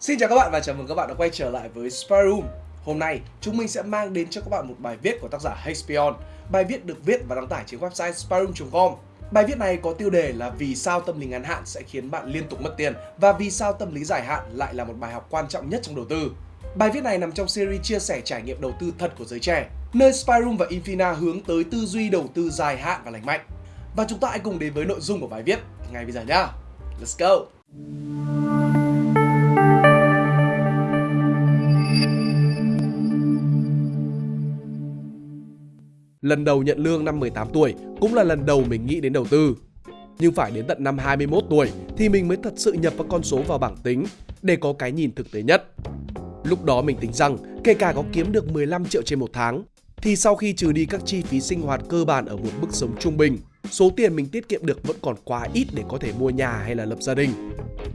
Xin chào các bạn và chào mừng các bạn đã quay trở lại với Spy Room. Hôm nay, chúng mình sẽ mang đến cho các bạn một bài viết của tác giả Hexpion. Bài viết được viết và đăng tải trên website spyroom.com. Bài viết này có tiêu đề là vì sao tâm lý ngắn hạn sẽ khiến bạn liên tục mất tiền và vì sao tâm lý dài hạn lại là một bài học quan trọng nhất trong đầu tư. Bài viết này nằm trong series chia sẻ trải nghiệm đầu tư thật của giới trẻ, nơi Spyroom và Infina hướng tới tư duy đầu tư dài hạn và lành mạnh. Và chúng ta hãy cùng đến với nội dung của bài viết ngay bây giờ nhá. Let's go! Lần đầu nhận lương năm 18 tuổi cũng là lần đầu mình nghĩ đến đầu tư. Nhưng phải đến tận năm 21 tuổi thì mình mới thật sự nhập các con số vào bảng tính để có cái nhìn thực tế nhất. Lúc đó mình tính rằng kể cả có kiếm được 15 triệu trên một tháng thì sau khi trừ đi các chi phí sinh hoạt cơ bản ở một mức sống trung bình, số tiền mình tiết kiệm được vẫn còn quá ít để có thể mua nhà hay là lập gia đình.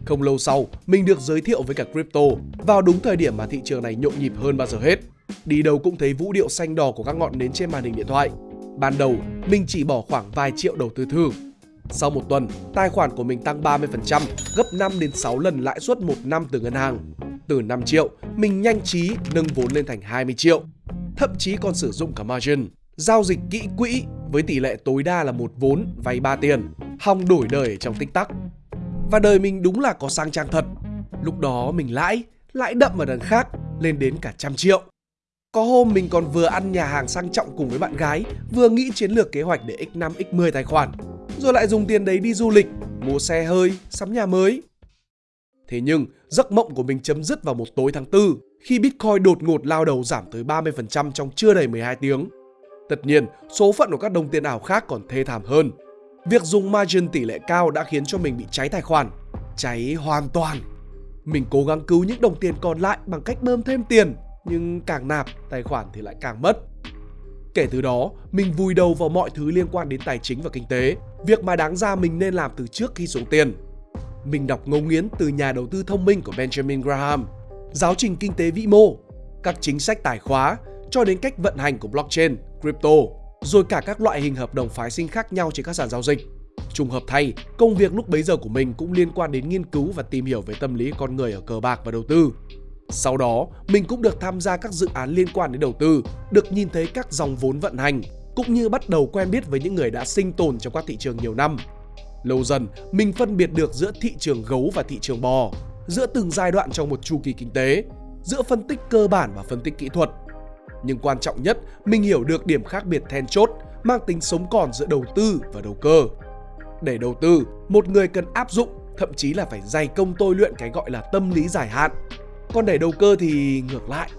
Không lâu sau, mình được giới thiệu với cả crypto vào đúng thời điểm mà thị trường này nhộn nhịp hơn bao giờ hết. Đi đâu cũng thấy vũ điệu xanh đỏ của các ngọn nến trên màn hình điện thoại. Ban đầu, mình chỉ bỏ khoảng vài triệu đầu tư thử. Sau một tuần, tài khoản của mình tăng 30%, gấp 5 đến 6 lần lãi suất một năm từ ngân hàng. Từ 5 triệu, mình nhanh trí nâng vốn lên thành 20 triệu. Thậm chí còn sử dụng cả margin, giao dịch kỹ quỹ với tỷ lệ tối đa là một vốn vay 3 tiền, hòng đổi đời trong tích tắc. Và đời mình đúng là có sang trang thật. Lúc đó mình lãi, lãi đậm ở đằng khác, lên đến cả trăm triệu. Có hôm mình còn vừa ăn nhà hàng sang trọng cùng với bạn gái, vừa nghĩ chiến lược kế hoạch để x5 x10 tài khoản, rồi lại dùng tiền đấy đi du lịch, mua xe hơi, sắm nhà mới. Thế nhưng, giấc mộng của mình chấm dứt vào một tối tháng 4 khi Bitcoin đột ngột lao đầu giảm tới 30% trong chưa đầy 12 tiếng. Tất nhiên, số phận của các đồng tiền ảo khác còn thê thảm hơn. Việc dùng margin tỷ lệ cao đã khiến cho mình bị cháy tài khoản. Cháy hoàn toàn. Mình cố gắng cứu những đồng tiền còn lại bằng cách bơm thêm tiền nhưng càng nạp tài khoản thì lại càng mất. Kể từ đó, mình vùi đầu vào mọi thứ liên quan đến tài chính và kinh tế, việc mà đáng ra mình nên làm từ trước khi xuống tiền. Mình đọc ngấu nghiến từ nhà đầu tư thông minh của Benjamin Graham, giáo trình kinh tế vĩ mô, các chính sách tài khóa cho đến cách vận hành của blockchain, crypto, rồi cả các loại hình hợp đồng phái sinh khác nhau trên các sàn giao dịch. Trùng hợp thay, công việc lúc bấy giờ của mình cũng liên quan đến nghiên cứu và tìm hiểu về tâm lý con người ở cờ bạc và đầu tư. Sau đó, mình cũng được tham gia các dự án liên quan đến đầu tư, được nhìn thấy các dòng vốn vận hành, cũng như bắt đầu quen biết với những người đã sinh tồn trong các thị trường nhiều năm. Lâu dần, mình phân biệt được giữa thị trường gấu và thị trường bò, giữa từng giai đoạn trong một chu kỳ kinh tế, giữa phân tích cơ bản và phân tích kỹ thuật. Nhưng quan trọng nhất, mình hiểu được điểm khác biệt then chốt mang tính sống còn giữa đầu tư và đầu cơ. Để đầu tư, một người cần áp dụng, thậm chí là phải dày công tôi luyện cái gọi là tâm lý dài hạn, còn để đầu cơ thì ngược lại.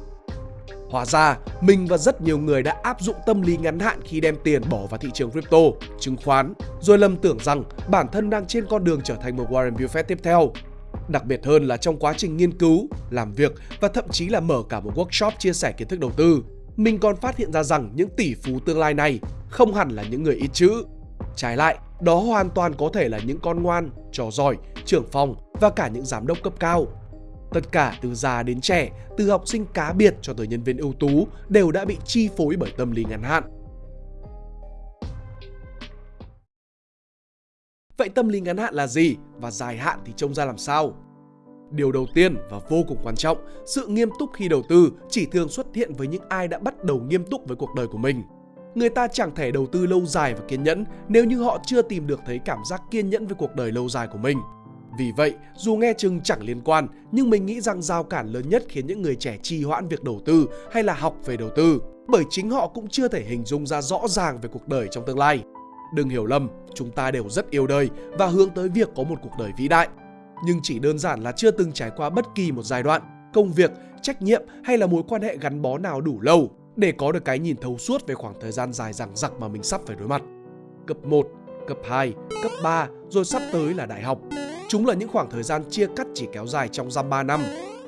Hóa ra, mình và rất nhiều người đã áp dụng tâm lý ngắn hạn khi đem tiền bỏ vào thị trường crypto, chứng khoán, rồi lầm tưởng rằng bản thân đang trên con đường trở thành một Warren Buffett tiếp theo. Đặc biệt hơn là trong quá trình nghiên cứu, làm việc và thậm chí là mở cả một workshop chia sẻ kiến thức đầu tư, mình còn phát hiện ra rằng những tỷ phú tương lai này không hẳn là những người ít chữ. Trái lại, đó hoàn toàn có thể là những con ngoan, trò giỏi, trưởng phòng và cả những giám đốc cấp cao Tất cả từ già đến trẻ, từ học sinh cá biệt cho tới nhân viên ưu tú đều đã bị chi phối bởi tâm lý ngắn hạn. Vậy tâm lý ngắn hạn là gì và dài hạn thì trông ra làm sao? Điều đầu tiên và vô cùng quan trọng, sự nghiêm túc khi đầu tư chỉ thường xuất hiện với những ai đã bắt đầu nghiêm túc với cuộc đời của mình. Người ta chẳng thể đầu tư lâu dài và kiên nhẫn nếu như họ chưa tìm được thấy cảm giác kiên nhẫn với cuộc đời lâu dài của mình. Vì vậy, dù nghe chừng chẳng liên quan, nhưng mình nghĩ rằng rào cản lớn nhất khiến những người trẻ trì hoãn việc đầu tư hay là học về đầu tư, bởi chính họ cũng chưa thể hình dung ra rõ ràng về cuộc đời trong tương lai. Đừng hiểu lầm, chúng ta đều rất yêu đời và hướng tới việc có một cuộc đời vĩ đại. Nhưng chỉ đơn giản là chưa từng trải qua bất kỳ một giai đoạn, công việc, trách nhiệm hay là mối quan hệ gắn bó nào đủ lâu để có được cái nhìn thấu suốt về khoảng thời gian dài dằng dặc mà mình sắp phải đối mặt. Cấp 1, cấp 2, cấp 3 rồi sắp tới là đại học Chúng là những khoảng thời gian chia cắt chỉ kéo dài trong giam 3 năm.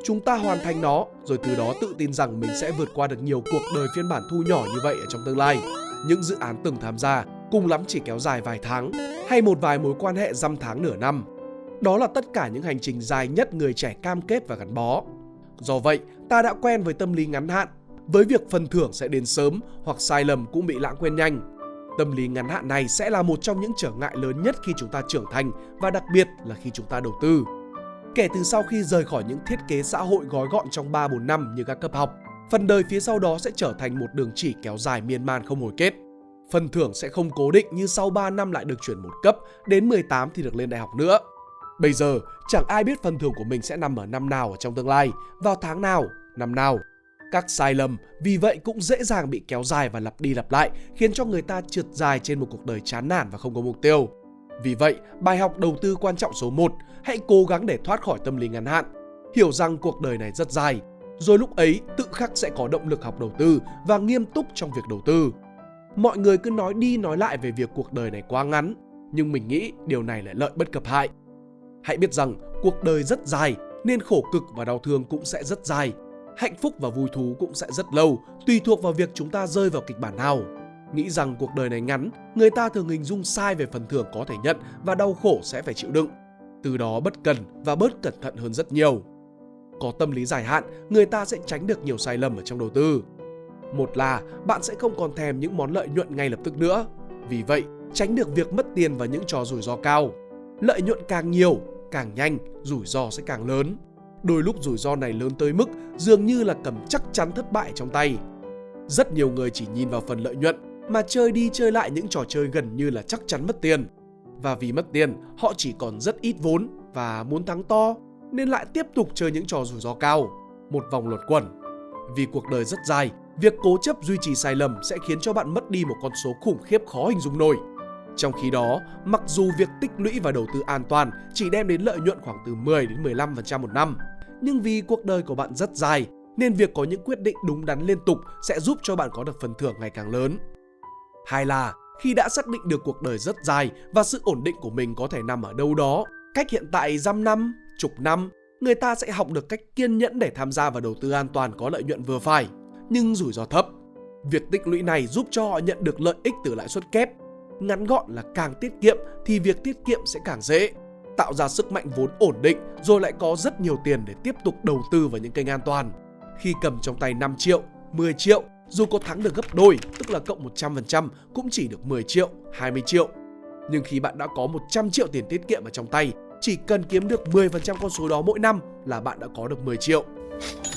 Chúng ta hoàn thành nó, rồi từ đó tự tin rằng mình sẽ vượt qua được nhiều cuộc đời phiên bản thu nhỏ như vậy ở trong tương lai. Những dự án từng tham gia, cùng lắm chỉ kéo dài vài tháng, hay một vài mối quan hệ dăm tháng nửa năm. Đó là tất cả những hành trình dài nhất người trẻ cam kết và gắn bó. Do vậy, ta đã quen với tâm lý ngắn hạn, với việc phần thưởng sẽ đến sớm hoặc sai lầm cũng bị lãng quên nhanh Tâm lý ngắn hạn này sẽ là một trong những trở ngại lớn nhất khi chúng ta trưởng thành và đặc biệt là khi chúng ta đầu tư. Kể từ sau khi rời khỏi những thiết kế xã hội gói gọn trong 3-4 năm như các cấp học, phần đời phía sau đó sẽ trở thành một đường chỉ kéo dài miên man không hồi kết. Phần thưởng sẽ không cố định như sau 3 năm lại được chuyển một cấp, đến 18 thì được lên đại học nữa. Bây giờ, chẳng ai biết phần thưởng của mình sẽ nằm ở năm nào ở trong tương lai, vào tháng nào, năm nào. Các sai lầm vì vậy cũng dễ dàng bị kéo dài và lặp đi lặp lại, khiến cho người ta trượt dài trên một cuộc đời chán nản và không có mục tiêu. Vì vậy, bài học đầu tư quan trọng số 1, hãy cố gắng để thoát khỏi tâm lý ngắn hạn. Hiểu rằng cuộc đời này rất dài, rồi lúc ấy tự khắc sẽ có động lực học đầu tư và nghiêm túc trong việc đầu tư. Mọi người cứ nói đi nói lại về việc cuộc đời này quá ngắn, nhưng mình nghĩ điều này lại lợi bất cập hại. Hãy biết rằng cuộc đời rất dài nên khổ cực và đau thương cũng sẽ rất dài. Hạnh phúc và vui thú cũng sẽ rất lâu, tùy thuộc vào việc chúng ta rơi vào kịch bản nào. Nghĩ rằng cuộc đời này ngắn, người ta thường hình dung sai về phần thưởng có thể nhận và đau khổ sẽ phải chịu đựng. Từ đó bất cần và bớt cẩn thận hơn rất nhiều. Có tâm lý dài hạn, người ta sẽ tránh được nhiều sai lầm ở trong đầu tư. Một là bạn sẽ không còn thèm những món lợi nhuận ngay lập tức nữa. Vì vậy, tránh được việc mất tiền và những trò rủi ro cao. Lợi nhuận càng nhiều, càng nhanh, rủi ro sẽ càng lớn. Đôi lúc rủi ro này lớn tới mức dường như là cầm chắc chắn thất bại trong tay. Rất nhiều người chỉ nhìn vào phần lợi nhuận mà chơi đi chơi lại những trò chơi gần như là chắc chắn mất tiền. Và vì mất tiền, họ chỉ còn rất ít vốn và muốn thắng to nên lại tiếp tục chơi những trò rủi ro cao. Một vòng luẩn quẩn. Vì cuộc đời rất dài, việc cố chấp duy trì sai lầm sẽ khiến cho bạn mất đi một con số khủng khiếp khó hình dung nổi. Trong khi đó, mặc dù việc tích lũy và đầu tư an toàn chỉ đem đến lợi nhuận khoảng từ 10 đến 15% một năm, nhưng vì cuộc đời của bạn rất dài nên việc có những quyết định đúng đắn liên tục sẽ giúp cho bạn có được phần thưởng ngày càng lớn. Hai là khi đã xác định được cuộc đời rất dài và sự ổn định của mình có thể nằm ở đâu đó, cách hiện tại dăm năm, chục năm, người ta sẽ học được cách kiên nhẫn để tham gia vào đầu tư an toàn có lợi nhuận vừa phải, nhưng rủi ro thấp. Việc tích lũy này giúp cho họ nhận được lợi ích từ lãi suất kép. Ngắn gọn là càng tiết kiệm thì việc tiết kiệm sẽ càng dễ. Tạo ra sức mạnh vốn ổn định rồi lại có rất nhiều tiền để tiếp tục đầu tư vào những kênh an toàn. Khi cầm trong tay 5 triệu, 10 triệu dù có thắng được gấp đôi, tức là cộng 100% cũng chỉ được 10 triệu, 20 triệu. Nhưng khi bạn đã có 100 triệu tiền tiết kiệm ở trong tay, chỉ cần kiếm được 10% con số đó mỗi năm là bạn đã có được 10 triệu.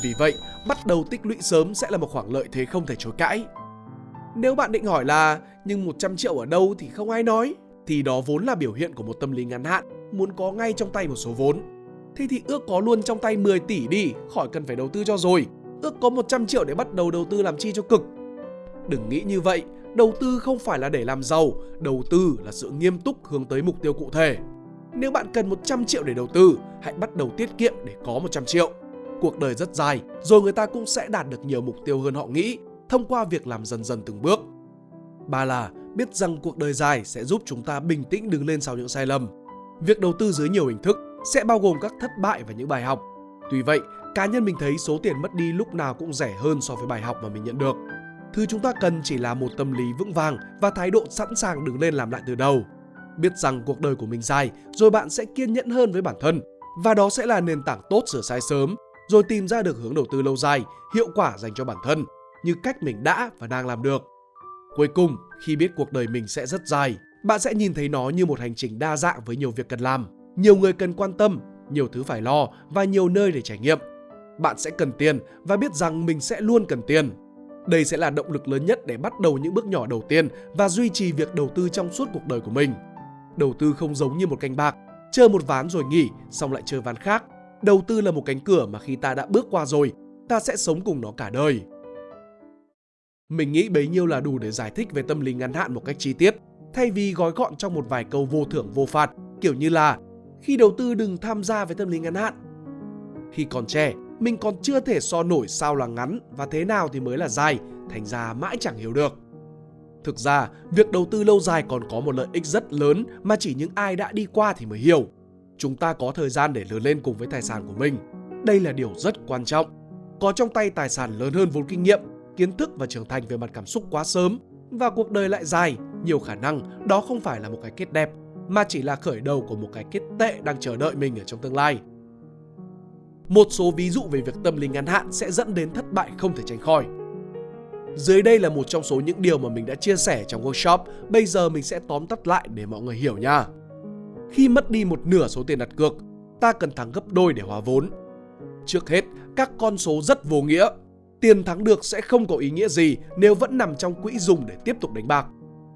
Vì vậy, bắt đầu tích lũy sớm sẽ là một khoản lợi thế không thể chối cãi. Nếu bạn định hỏi là nhưng 100 triệu ở đâu thì không ai nói, thì đó vốn là biểu hiện của một tâm lý ngắn hạn, muốn có ngay trong tay một số vốn. Thế thì ước có luôn trong tay 10 tỷ đi, khỏi cần phải đầu tư cho rồi, ước có 100 triệu để bắt đầu đầu tư làm chi cho cực. Đừng nghĩ như vậy, đầu tư không phải là để làm giàu, đầu tư là sự nghiêm túc hướng tới mục tiêu cụ thể. Nếu bạn cần 100 triệu để đầu tư, hãy bắt đầu tiết kiệm để có 100 triệu. Cuộc đời rất dài, rồi người ta cũng sẽ đạt được nhiều mục tiêu hơn họ nghĩ thông qua việc làm dần dần từng bước. Ba là biết rằng cuộc đời dài sẽ giúp chúng ta bình tĩnh đứng lên sau những sai lầm. Việc đầu tư dưới nhiều hình thức sẽ bao gồm các thất bại và những bài học. Tuy vậy, cá nhân mình thấy số tiền mất đi lúc nào cũng rẻ hơn so với bài học mà mình nhận được. Thứ chúng ta cần chỉ là một tâm lý vững vàng và thái độ sẵn sàng đứng lên làm lại từ đầu. Biết rằng cuộc đời của mình dài, rồi bạn sẽ kiên nhẫn hơn với bản thân. Và đó sẽ là nền tảng tốt sửa sai sớm, rồi tìm ra được hướng đầu tư lâu dài, hiệu quả dành cho bản thân, như cách mình đã và đang làm được. Cuối cùng, khi biết cuộc đời mình sẽ rất dài, bạn sẽ nhìn thấy nó như một hành trình đa dạng với nhiều việc cần làm, nhiều người cần quan tâm, nhiều thứ phải lo và nhiều nơi để trải nghiệm bạn sẽ cần tiền và biết rằng mình sẽ luôn cần tiền. Đây sẽ là động lực lớn nhất để bắt đầu những bước nhỏ đầu tiên và duy trì việc đầu tư trong suốt cuộc đời của mình. Đầu tư không giống như một canh bạc, chơi một ván rồi nghỉ, xong lại chơi ván khác. Đầu tư là một cánh cửa mà khi ta đã bước qua rồi, ta sẽ sống cùng nó cả đời. Mình nghĩ bấy nhiêu là đủ để giải thích về tâm lý ngắn hạn một cách chi tiết, thay vì gói gọn trong một vài câu vô thưởng vô phạt, kiểu như là khi đầu tư đừng tham gia với tâm lý ngắn hạn. Khi còn trẻ, mình còn chưa thể so nổi sao là ngắn và thế nào thì mới là dài, thành ra mãi chẳng hiểu được. Thực ra, việc đầu tư lâu dài còn có một lợi ích rất lớn mà chỉ những ai đã đi qua thì mới hiểu. Chúng ta có thời gian để lớn lên cùng với tài sản của mình. Đây là điều rất quan trọng. Có trong tay tài sản lớn hơn vốn kinh nghiệm, kiến thức và trưởng thành về mặt cảm xúc quá sớm và cuộc đời lại dài, nhiều khả năng đó không phải là một cái kết đẹp mà chỉ là khởi đầu của một cái kết tệ đang chờ đợi mình ở trong tương lai. Một số ví dụ về việc tâm lý ngắn hạn sẽ dẫn đến thất bại không thể tránh khỏi. Dưới đây là một trong số những điều mà mình đã chia sẻ trong workshop, bây giờ mình sẽ tóm tắt lại để mọi người hiểu nha. Khi mất đi một nửa số tiền đặt cược, ta cần thắng gấp đôi để hòa vốn. Trước hết, các con số rất vô nghĩa. Tiền thắng được sẽ không có ý nghĩa gì nếu vẫn nằm trong quỹ dùng để tiếp tục đánh bạc.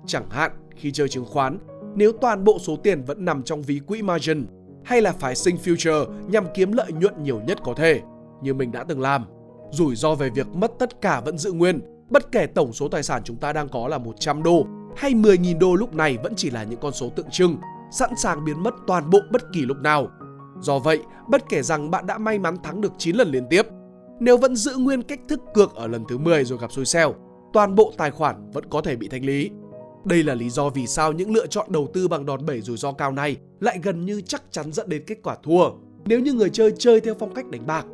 Chẳng hạn khi chơi chứng khoán, nếu toàn bộ số tiền vẫn nằm trong ví quỹ margin hay là phái sinh future nhằm kiếm lợi nhuận nhiều nhất có thể, như mình đã từng làm. Rủi ro về việc mất tất cả vẫn giữ nguyên, bất kể tổng số tài sản chúng ta đang có là 100 đô hay 10.000 đô lúc này vẫn chỉ là những con số tượng trưng, sẵn sàng biến mất toàn bộ bất kỳ lúc nào. Do vậy, bất kể rằng bạn đã may mắn thắng được 9 lần liên tiếp, nếu vẫn giữ nguyên cách thức cược ở lần thứ 10 rồi gặp xui xẻo, toàn bộ tài khoản vẫn có thể bị thanh lý. Đây là lý do vì sao những lựa chọn đầu tư bằng đòn bẩy rủi ro cao này lại gần như chắc chắn dẫn đến kết quả thua. Nếu như người chơi chơi theo phong cách đánh bạc,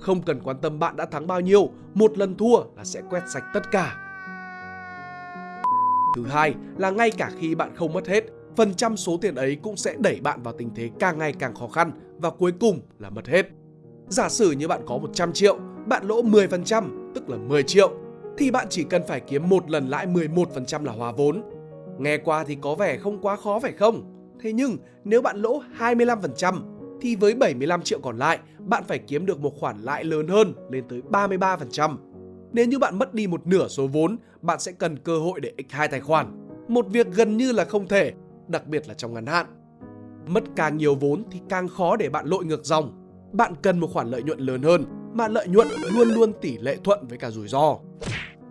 không cần quan tâm bạn đã thắng bao nhiêu, một lần thua là sẽ quét sạch tất cả. Thứ hai là ngay cả khi bạn không mất hết, phần trăm số tiền ấy cũng sẽ đẩy bạn vào tình thế càng ngày càng khó khăn và cuối cùng là mất hết. Giả sử như bạn có 100 triệu, bạn lỗ 10%, tức là 10 triệu, thì bạn chỉ cần phải kiếm một lần lãi 11% là hòa vốn. Nghe qua thì có vẻ không quá khó phải không? Thế nhưng nếu bạn lỗ 25% thì với 75 triệu còn lại, bạn phải kiếm được một khoản lãi lớn hơn lên tới 33%. Nếu như bạn mất đi một nửa số vốn, bạn sẽ cần cơ hội để x2 tài khoản. Một việc gần như là không thể, đặc biệt là trong ngắn hạn. Mất càng nhiều vốn thì càng khó để bạn lội ngược dòng. Bạn cần một khoản lợi nhuận lớn hơn, mà lợi nhuận luôn luôn tỷ lệ thuận với cả rủi ro.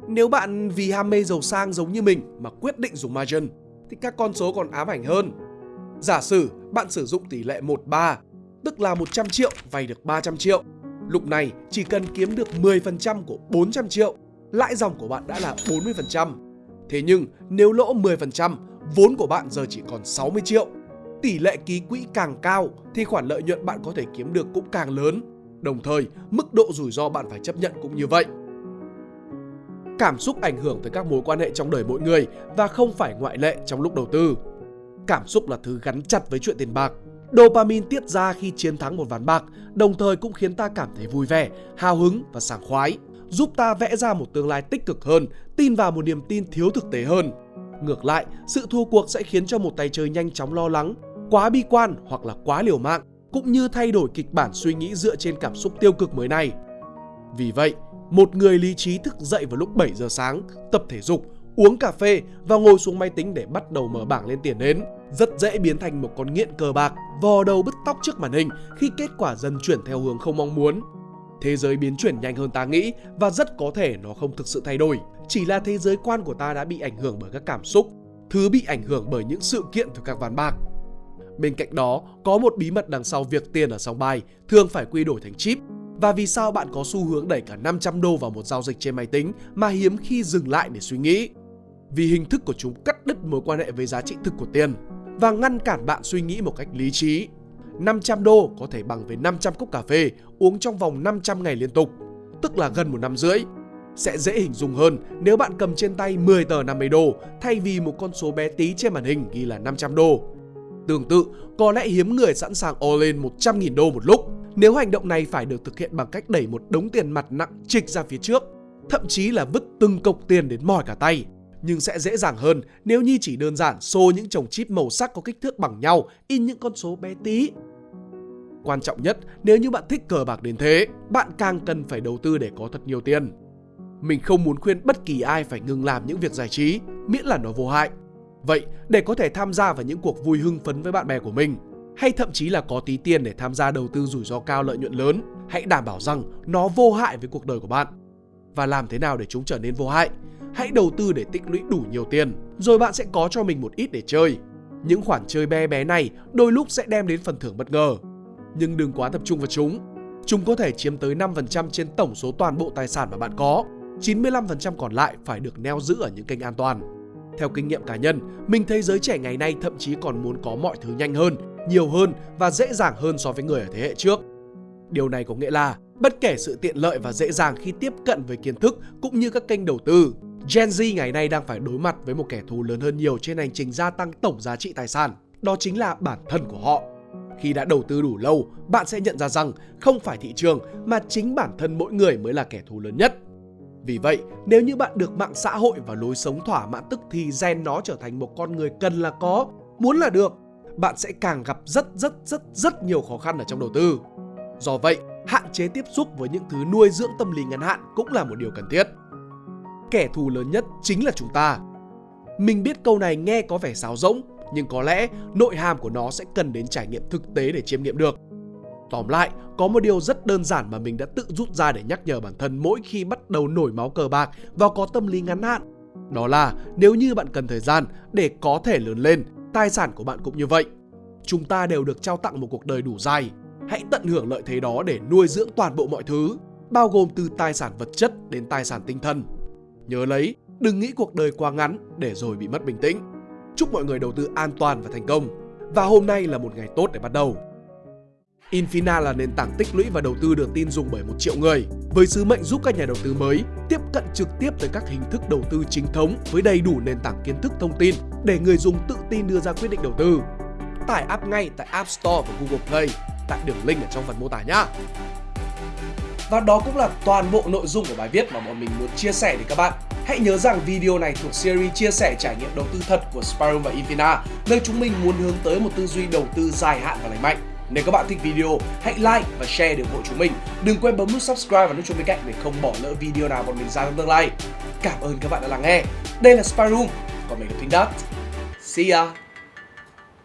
Nếu bạn vì ham mê giàu sang giống như mình mà quyết định dùng margin, thì các con số còn ám ảnh hơn. Giả sử bạn sử dụng tỷ lệ 1:3, tức là 100 triệu vay được 300 triệu. Lúc này chỉ cần kiếm được 10% của 400 triệu, lãi dòng của bạn đã là 40%. Thế nhưng nếu lỗ 10%, vốn của bạn giờ chỉ còn 60 triệu. Tỷ lệ ký quỹ càng cao thì khoản lợi nhuận bạn có thể kiếm được cũng càng lớn. Đồng thời, mức độ rủi ro bạn phải chấp nhận cũng như vậy. Cảm xúc ảnh hưởng tới các mối quan hệ trong đời mỗi người và không phải ngoại lệ trong lúc đầu tư. Cảm xúc là thứ gắn chặt với chuyện tiền bạc. Dopamine tiết ra khi chiến thắng một ván bạc, đồng thời cũng khiến ta cảm thấy vui vẻ, hào hứng và sảng khoái, giúp ta vẽ ra một tương lai tích cực hơn, tin vào một niềm tin thiếu thực tế hơn. Ngược lại, sự thua cuộc sẽ khiến cho một tay chơi nhanh chóng lo lắng, quá bi quan hoặc là quá liều mạng, cũng như thay đổi kịch bản suy nghĩ dựa trên cảm xúc tiêu cực mới này. Vì vậy, một người lý trí thức dậy vào lúc 7 giờ sáng, tập thể dục, uống cà phê và ngồi xuống máy tính để bắt đầu mở bảng lên tiền đến, rất dễ biến thành một con nghiện cờ bạc, vò đầu bứt tóc trước màn hình khi kết quả dần chuyển theo hướng không mong muốn. Thế giới biến chuyển nhanh hơn ta nghĩ và rất có thể nó không thực sự thay đổi, chỉ là thế giới quan của ta đã bị ảnh hưởng bởi các cảm xúc, thứ bị ảnh hưởng bởi những sự kiện từ các ván bạc. Bên cạnh đó, có một bí mật đằng sau việc tiền ở sòng bài thường phải quy đổi thành chip và vì sao bạn có xu hướng đẩy cả 500 đô vào một giao dịch trên máy tính mà hiếm khi dừng lại để suy nghĩ. Vì hình thức của chúng cắt đứt mối quan hệ với giá trị thực của tiền và ngăn cản bạn suy nghĩ một cách lý trí. 500 đô có thể bằng với 500 cốc cà phê uống trong vòng 500 ngày liên tục, tức là gần một năm rưỡi. Sẽ dễ hình dung hơn nếu bạn cầm trên tay 10 tờ 50 đô thay vì một con số bé tí trên màn hình ghi là 500 đô. Tương tự, có lẽ hiếm người sẵn sàng all in 100.000 đô một lúc nếu hành động này phải được thực hiện bằng cách đẩy một đống tiền mặt nặng trịch ra phía trước, thậm chí là vứt từng cục tiền đến mỏi cả tay. Nhưng sẽ dễ dàng hơn nếu như chỉ đơn giản xô những chồng chip màu sắc có kích thước bằng nhau, in những con số bé tí. Quan trọng nhất, nếu như bạn thích cờ bạc đến thế, bạn càng cần phải đầu tư để có thật nhiều tiền. Mình không muốn khuyên bất kỳ ai phải ngừng làm những việc giải trí, miễn là nó vô hại. Vậy, để có thể tham gia vào những cuộc vui hưng phấn với bạn bè của mình, hay thậm chí là có tí tiền để tham gia đầu tư rủi ro cao lợi nhuận lớn, hãy đảm bảo rằng nó vô hại với cuộc đời của bạn. Và làm thế nào để chúng trở nên vô hại? Hãy đầu tư để tích lũy đủ nhiều tiền, rồi bạn sẽ có cho mình một ít để chơi. Những khoản chơi bé bé này đôi lúc sẽ đem đến phần thưởng bất ngờ. Nhưng đừng quá tập trung vào chúng. Chúng có thể chiếm tới 5% trên tổng số toàn bộ tài sản mà bạn có. 95% còn lại phải được neo giữ ở những kênh an toàn. Theo kinh nghiệm cá nhân, mình thấy giới trẻ ngày nay thậm chí còn muốn có mọi thứ nhanh hơn nhiều hơn và dễ dàng hơn so với người ở thế hệ trước. Điều này có nghĩa là bất kể sự tiện lợi và dễ dàng khi tiếp cận với kiến thức cũng như các kênh đầu tư, Gen Z ngày nay đang phải đối mặt với một kẻ thù lớn hơn nhiều trên hành trình gia tăng tổng giá trị tài sản, đó chính là bản thân của họ. Khi đã đầu tư đủ lâu, bạn sẽ nhận ra rằng không phải thị trường mà chính bản thân mỗi người mới là kẻ thù lớn nhất. Vì vậy, nếu như bạn được mạng xã hội và lối sống thỏa mãn tức thì gen nó trở thành một con người cần là có, muốn là được bạn sẽ càng gặp rất rất rất rất nhiều khó khăn ở trong đầu tư. Do vậy, hạn chế tiếp xúc với những thứ nuôi dưỡng tâm lý ngắn hạn cũng là một điều cần thiết. Kẻ thù lớn nhất chính là chúng ta. Mình biết câu này nghe có vẻ sáo rỗng, nhưng có lẽ nội hàm của nó sẽ cần đến trải nghiệm thực tế để chiêm nghiệm được. Tóm lại, có một điều rất đơn giản mà mình đã tự rút ra để nhắc nhở bản thân mỗi khi bắt đầu nổi máu cờ bạc và có tâm lý ngắn hạn. Đó là nếu như bạn cần thời gian để có thể lớn lên, tài sản của bạn cũng như vậy. Chúng ta đều được trao tặng một cuộc đời đủ dài. Hãy tận hưởng lợi thế đó để nuôi dưỡng toàn bộ mọi thứ, bao gồm từ tài sản vật chất đến tài sản tinh thần. Nhớ lấy, đừng nghĩ cuộc đời quá ngắn để rồi bị mất bình tĩnh. Chúc mọi người đầu tư an toàn và thành công. Và hôm nay là một ngày tốt để bắt đầu. Infina là nền tảng tích lũy và đầu tư được tin dùng bởi một triệu người, với sứ mệnh giúp các nhà đầu tư mới tiếp cận trực tiếp tới các hình thức đầu tư chính thống với đầy đủ nền tảng kiến thức thông tin để người dùng tự tin đưa ra quyết định đầu tư. Tải app ngay tại App Store và Google Play tại đường link ở trong phần mô tả nhé. Và đó cũng là toàn bộ nội dung của bài viết mà bọn mình muốn chia sẻ đến các bạn. Hãy nhớ rằng video này thuộc series chia sẻ trải nghiệm đầu tư thật của Sparrow và Infina, nơi chúng mình muốn hướng tới một tư duy đầu tư dài hạn và lành mạnh. Nếu các bạn thích video, hãy like và share để ủng hộ chúng mình. Đừng quên bấm nút subscribe và nút chuông bên cạnh để không bỏ lỡ video nào bọn mình ra trong tương lai. Cảm ơn các bạn đã lắng nghe. Đây là Spyroom, còn mình là Pink Dot. See ya!